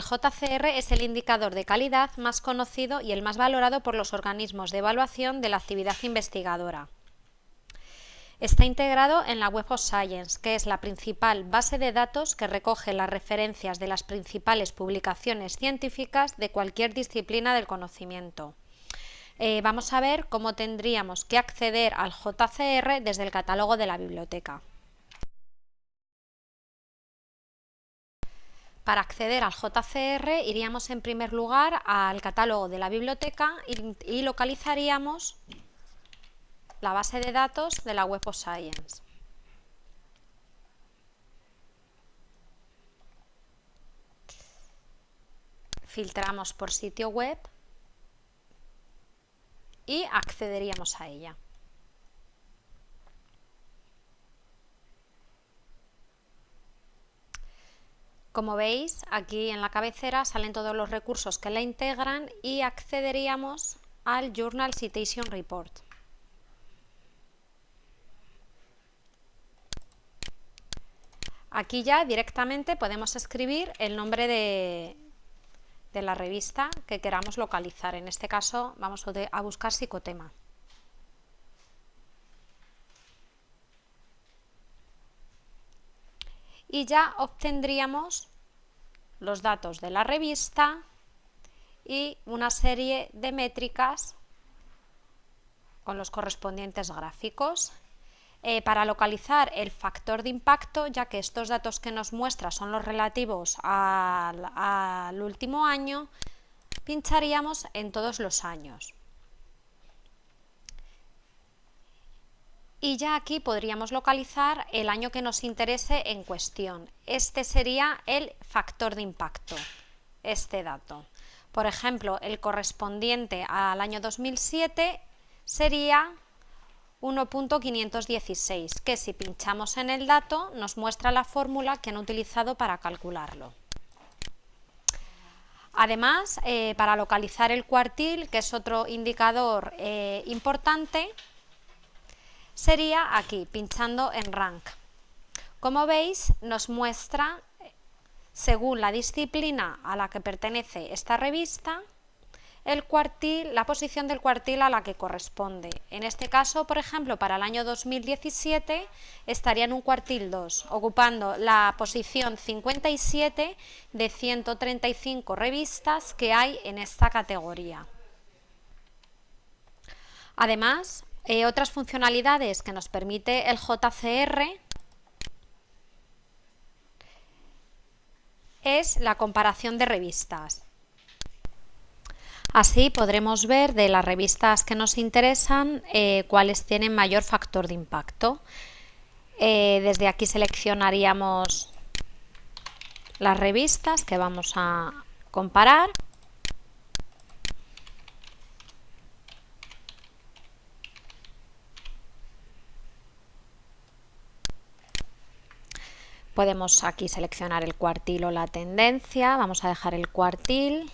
JCR es el indicador de calidad más conocido y el más valorado por los organismos de evaluación de la actividad investigadora. Está integrado en la Web of Science, que es la principal base de datos que recoge las referencias de las principales publicaciones científicas de cualquier disciplina del conocimiento. Eh, vamos a ver cómo tendríamos que acceder al JCR desde el catálogo de la biblioteca. Para acceder al JCR iríamos en primer lugar al catálogo de la biblioteca y, localizaríamos la base de datos de la Web of Science. Filtramos por sitio web y accederíamos a ella. Como veis, aquí en la cabecera salen todos los recursos que la integran y accederíamos al Journal Citation Report. Aquí ya directamente podemos escribir el nombre de, de la revista que queramos localizar. En este caso vamos a buscar psicotema. Y ya obtendríamos los datos de la revista y una serie de métricas con los correspondientes gráficos. Eh, para localizar el factor de impacto, ya que estos datos que nos muestra son los relativos al último año, pincharíamos en todos los años. Y ya aquí podríamos localizar el año que nos interese en cuestión. Este sería el factor de impacto, este dato. Por ejemplo, el correspondiente al año 2007 sería 1.516, que si pinchamos en el dato nos muestra la fórmula que han utilizado para calcularlo. Además, eh, para localizar el cuartil, que es otro indicador eh, importante, sería aquí, pinchando en Rank. Como veis, nos muestra, según la disciplina a la que pertenece esta revista, el cuartil, la posición del cuartil a la que corresponde. En este caso, por ejemplo, para el año 2017 estaría en un cuartil 2, ocupando la posición 57 de 135 revistas que hay en esta categoría. Además, eh, otras funcionalidades que nos permite el JCR es la comparación de revistas. Así podremos ver de las revistas que nos interesan eh, cuáles tienen mayor factor de impacto. Eh, desde aquí seleccionaríamos las revistas que vamos a comparar Podemos aquí seleccionar el cuartil o la tendencia, vamos a dejar el cuartil.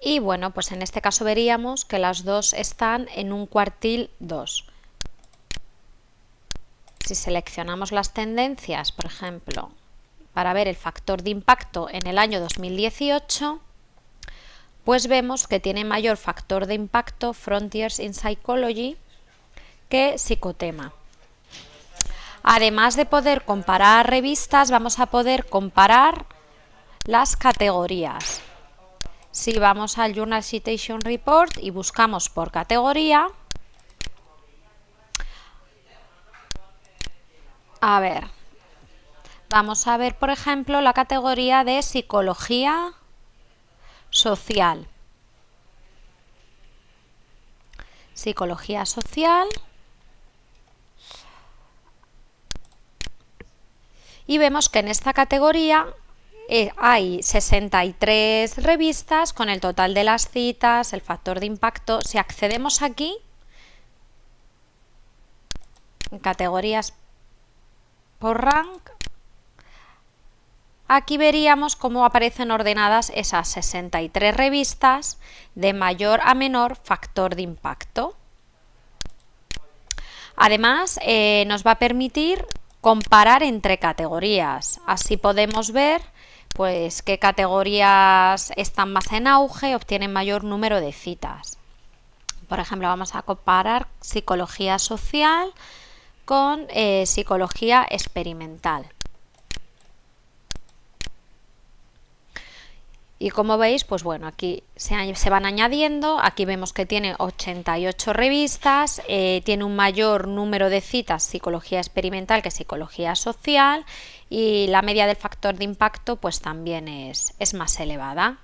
Y bueno, pues en este caso veríamos que las dos están en un cuartil 2. Si seleccionamos las tendencias, por ejemplo, para ver el factor de impacto en el año 2018, pues vemos que tiene mayor factor de impacto Frontiers in Psychology que Psicotema. Además de poder comparar revistas, vamos a poder comparar las categorías. Si vamos al Journal Citation Report y buscamos por categoría, a ver, vamos a ver por ejemplo la categoría de psicología social. Psicología social. Y vemos que en esta categoría eh, hay 63 revistas con el total de las citas, el factor de impacto. Si accedemos aquí, en categorías por rank, aquí veríamos cómo aparecen ordenadas esas 63 revistas de mayor a menor factor de impacto. Además, eh, nos va a permitir comparar entre categorías. Así podemos ver pues qué categorías están más en auge, obtienen mayor número de citas. Por ejemplo, vamos a comparar psicología social con eh, psicología experimental. Y como veis, pues bueno, aquí se, van añadiendo, aquí vemos que tiene 88 revistas, eh, tiene un mayor número de citas psicología experimental que psicología social y la media del factor de impacto pues también es, es más elevada.